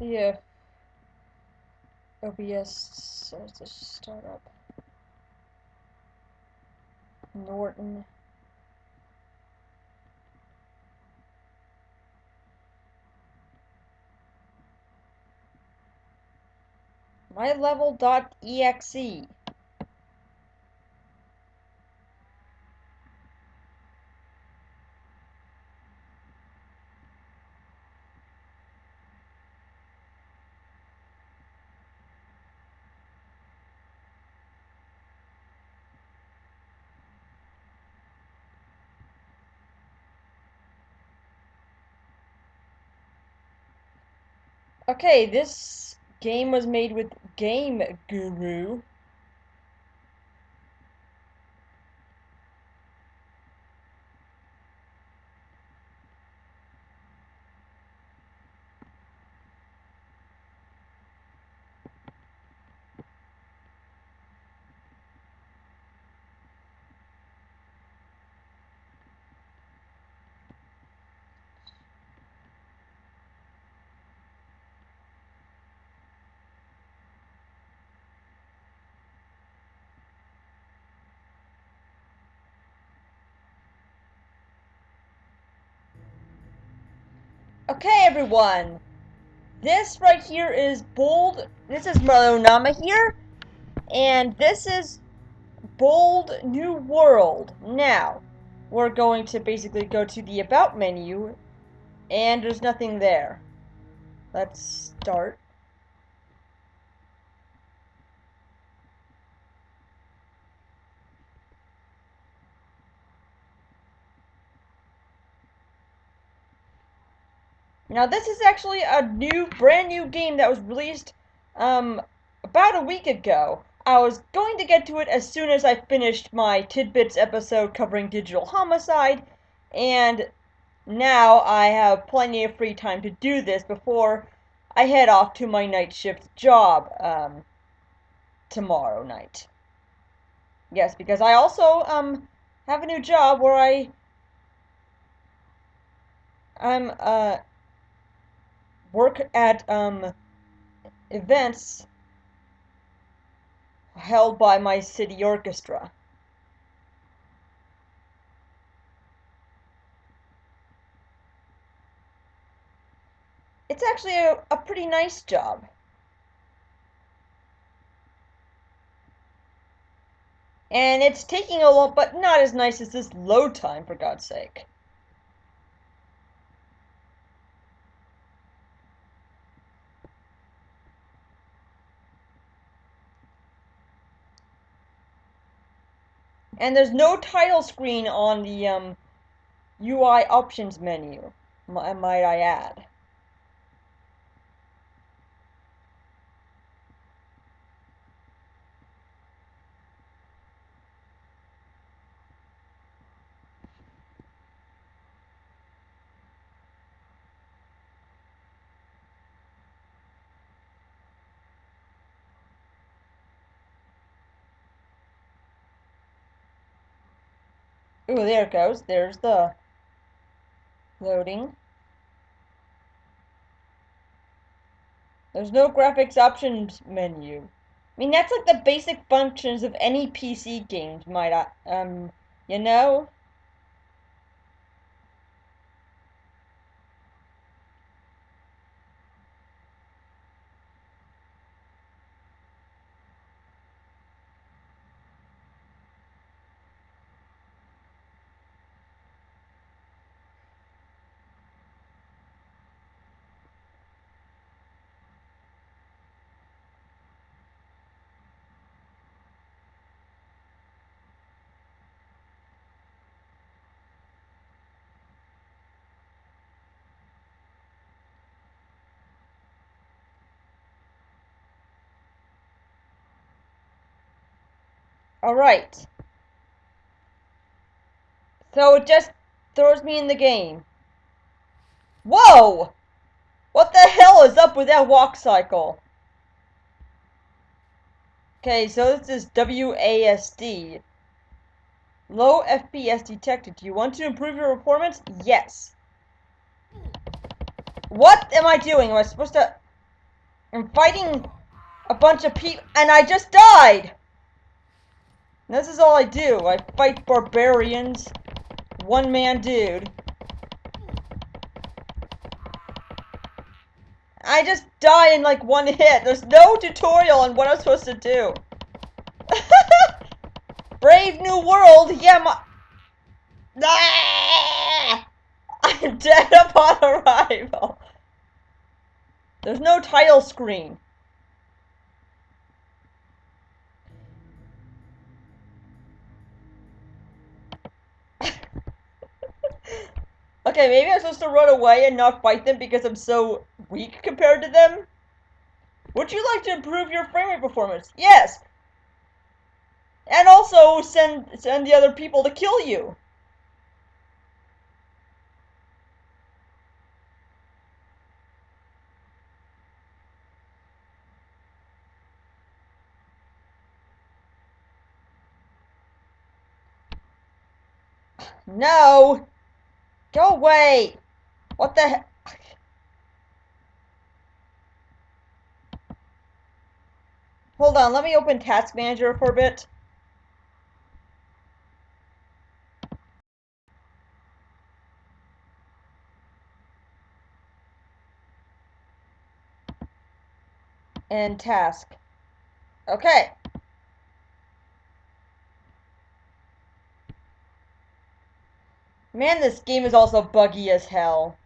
If OBS says to start up. Norton. mylevel.exe. Okay, this game was made with Game Guru. Okay, everyone. This right here is Bold. This is Marlonama here. And this is Bold New World. Now, we're going to basically go to the About menu. And there's nothing there. Let's start. Now this is actually a new, brand new game that was released um, about a week ago. I was going to get to it as soon as I finished my Tidbits episode covering digital homicide, and now I have plenty of free time to do this before I head off to my night shift job um, tomorrow night. Yes, because I also um, have a new job where I I'm uh work at um, events held by my city orchestra. It's actually a, a pretty nice job. And it's taking a long, but not as nice as this load time, for God's sake. And there's no title screen on the um, UI options menu, might I add. Ooh, there it goes. There's the loading. There's no graphics options menu. I mean, that's like the basic functions of any PC games, might I, um, you know? Alright. So it just throws me in the game. Whoa! What the hell is up with that walk cycle? Okay, so this is WASD. Low FPS detected. Do you want to improve your performance? Yes. What am I doing? Am I supposed to... I'm fighting a bunch of people, and I just died! This is all I do. I fight barbarians. One man dude. I just die in like one hit. There's no tutorial on what I'm supposed to do. Brave New World? Yeah, my... Ah! I'm dead upon arrival. There's no title screen. Okay, maybe I'm supposed to run away and not fight them because I'm so weak compared to them? Would you like to improve your frame rate performance? Yes! And also send send the other people to kill you. No! Go away! What the heck? Hold on, let me open Task Manager for a bit. And task. Okay. Man, this game is also buggy as hell.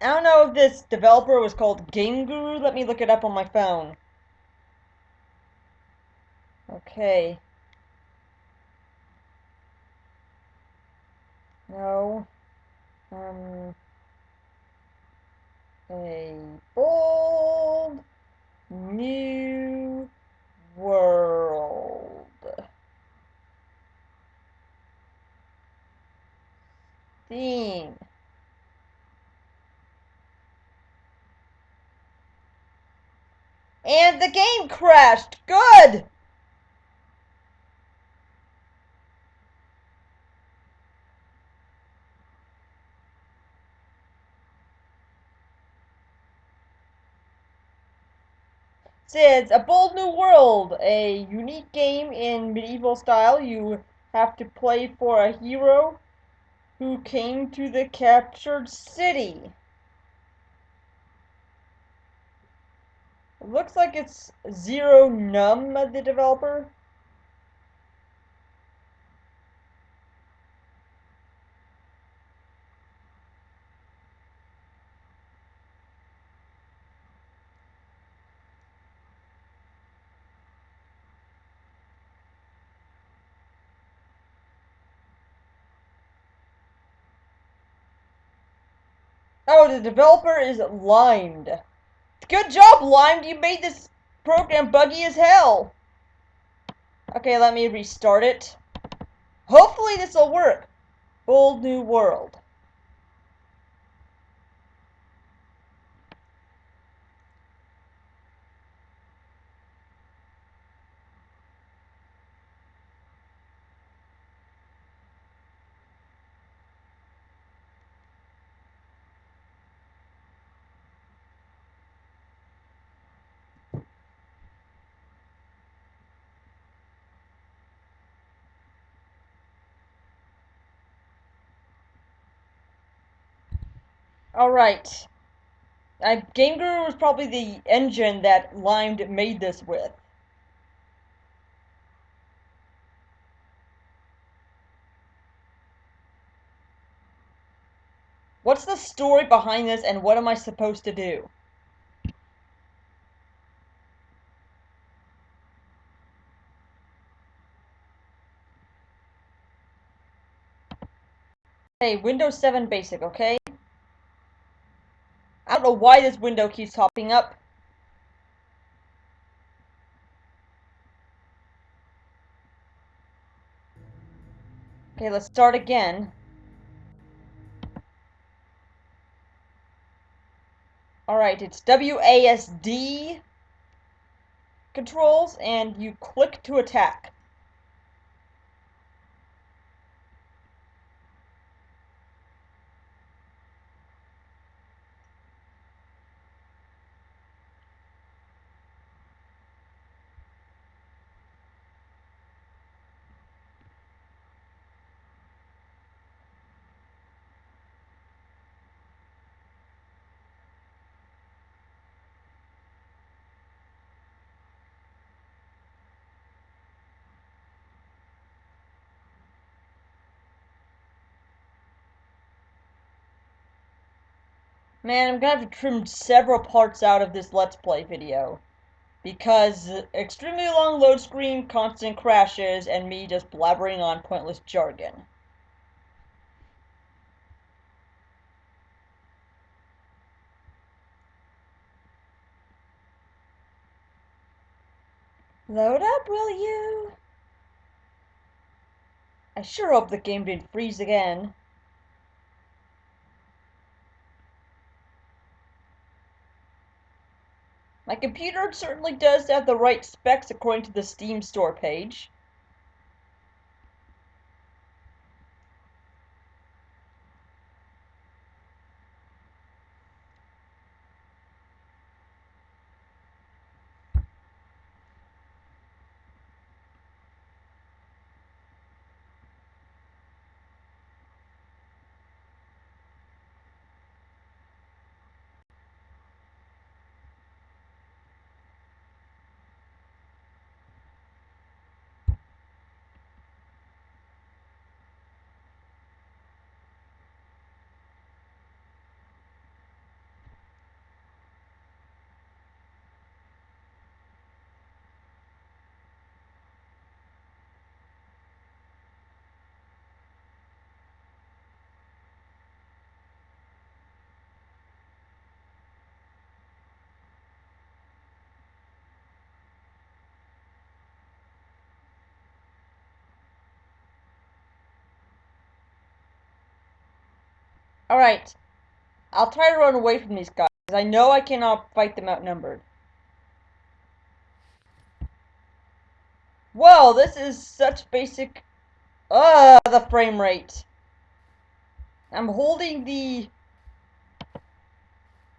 I don't know if this developer was called Game Guru. Let me look it up on my phone. Okay. No. Um. A bold new world. And the game crashed. Good. Says A Bold New World, a unique game in medieval style. You have to play for a hero who came to the captured city. It looks like it's Zero Num, the developer. Oh, the developer is Limed. Good job, Limed. You made this program buggy as hell. Okay, let me restart it. Hopefully this will work. Bold new world. Alright. Uh, Game Guru was probably the engine that Limed made this with. What's the story behind this and what am I supposed to do? Hey, Windows 7 Basic, okay? I don't know why this window keeps popping up. Okay, let's start again. Alright, it's WASD controls, and you click to attack. Man, I'm gonna have to trim several parts out of this Let's Play video. Because extremely long load screen, constant crashes, and me just blabbering on pointless jargon. Load up, will you? I sure hope the game didn't freeze again. My computer certainly does have the right specs according to the Steam store page. Alright. I'll try to run away from these guys. I know I cannot fight them outnumbered. Whoa, this is such basic... Ugh, the frame rate. I'm holding the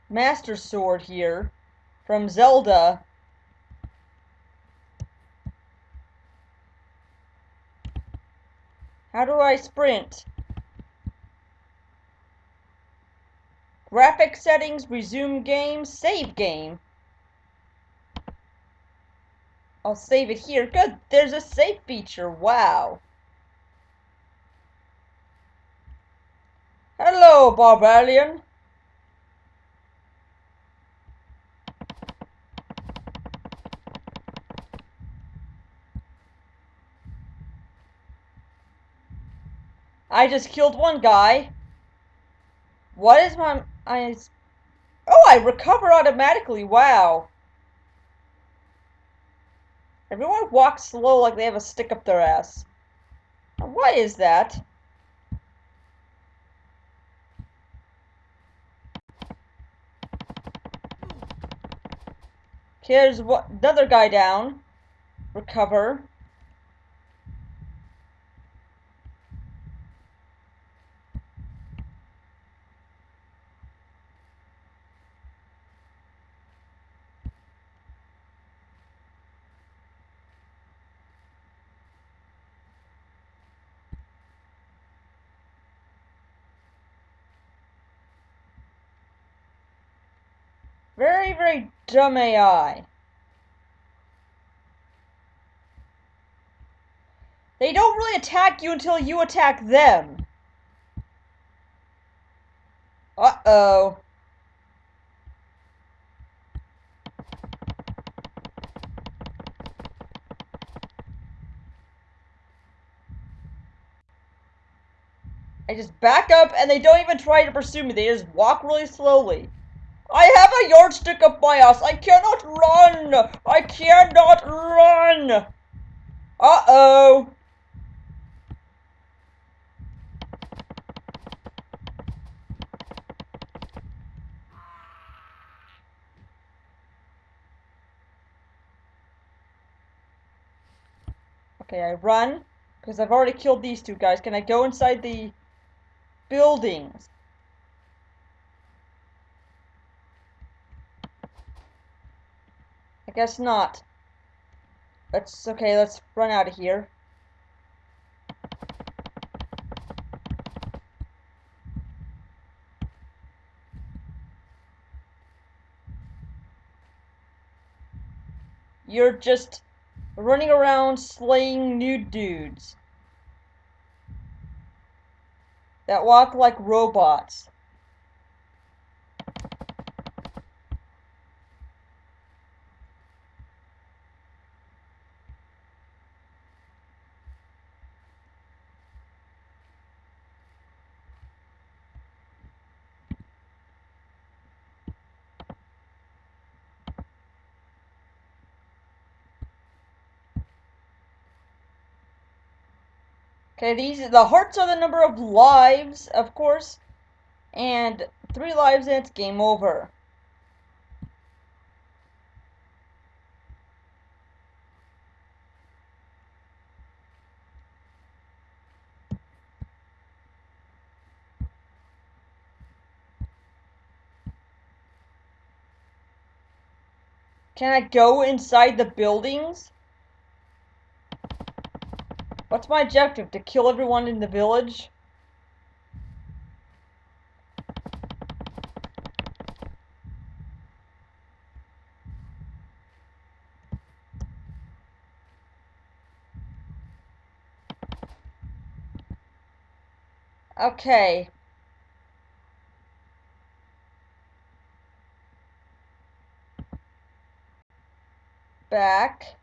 Master Sword here from Zelda. How do I sprint? Graphic settings, resume game, save game. I'll save it here. Good, there's a save feature. Wow. Hello, Barbarian. I just killed one guy. What is my... I... Oh, I recover automatically. Wow. Everyone walks slow like they have a stick up their ass. Why is that? Here's what another guy down. Recover. Very, very dumb AI. They don't really attack you until you attack them. Uh-oh. I just back up and they don't even try to pursue me. They just walk really slowly. I have a yardstick up my ass. I cannot run. I cannot run. Uh-oh. Okay, I run because I've already killed these two guys. Can I go inside the buildings? I guess not. Let's, okay, let's run out of here. You're just running around slaying nude dudes. That walk like robots. Okay, these the hearts are the number of lives, of course, and three lives and it's game over. Can I go inside the buildings? What's my objective? To kill everyone in the village? Okay. Back.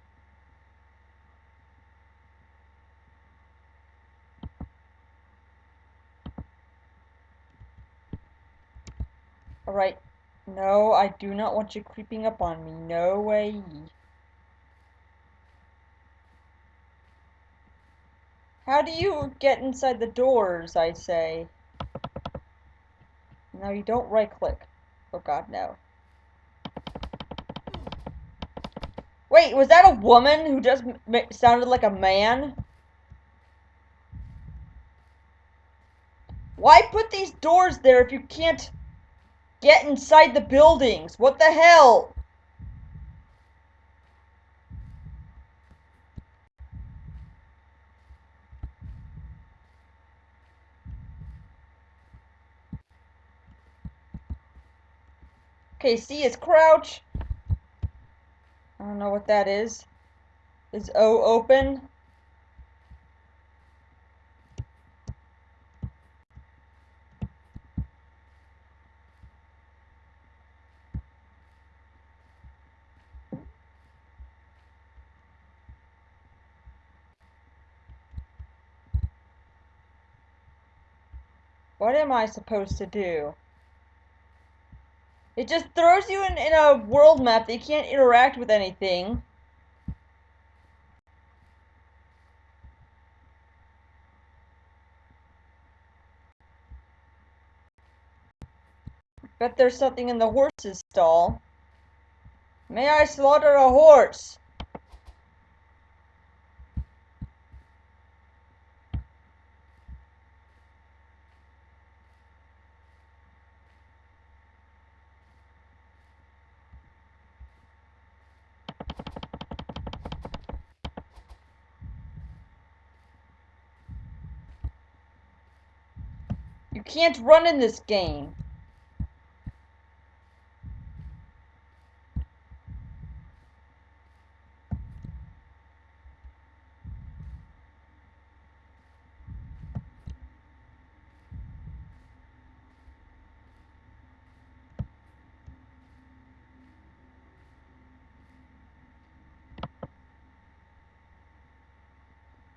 Alright. No, I do not want you creeping up on me. No way. How do you get inside the doors, I say? No, you don't right click. Oh god, no. Wait, was that a woman who just sounded like a man? Why put these doors there if you can't get inside the buildings? What the hell? Okay, C is crouch. I don't know what that is. Is O open? What am I supposed to do? It just throws you in, in a world map that you can't interact with anything. Bet there's something in the horse's stall. May I slaughter a horse? Can't run in this game.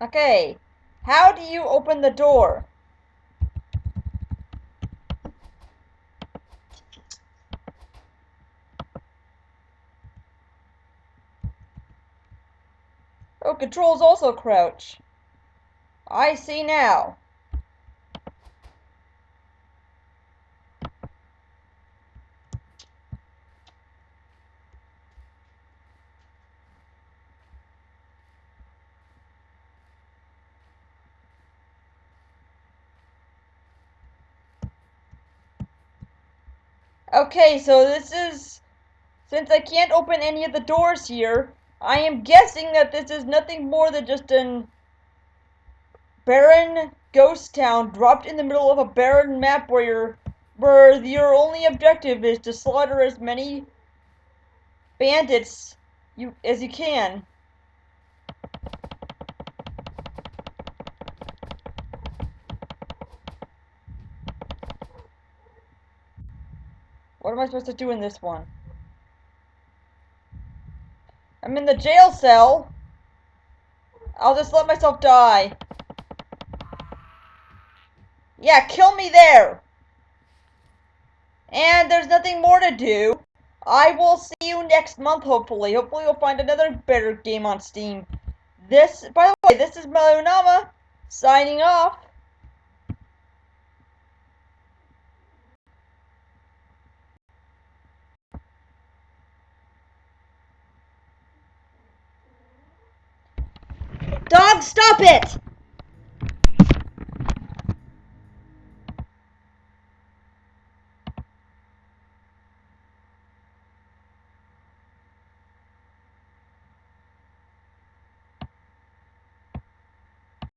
Okay, how do you open the door? Controls also crouch. I see now. Okay, so this is... Since I can't open any of the doors here, I am guessing that this is nothing more than just an barren ghost town dropped in the middle of a barren map where your where your only objective is to slaughter as many bandits you as you can. What am I supposed to do in this one? I'm in the jail cell. I'll just let myself die. Yeah, kill me there. And there's nothing more to do. I will see you next month, hopefully. Hopefully you'll find another better game on Steam. This, by the way, this is Melonama Signing off. Dog, stop it!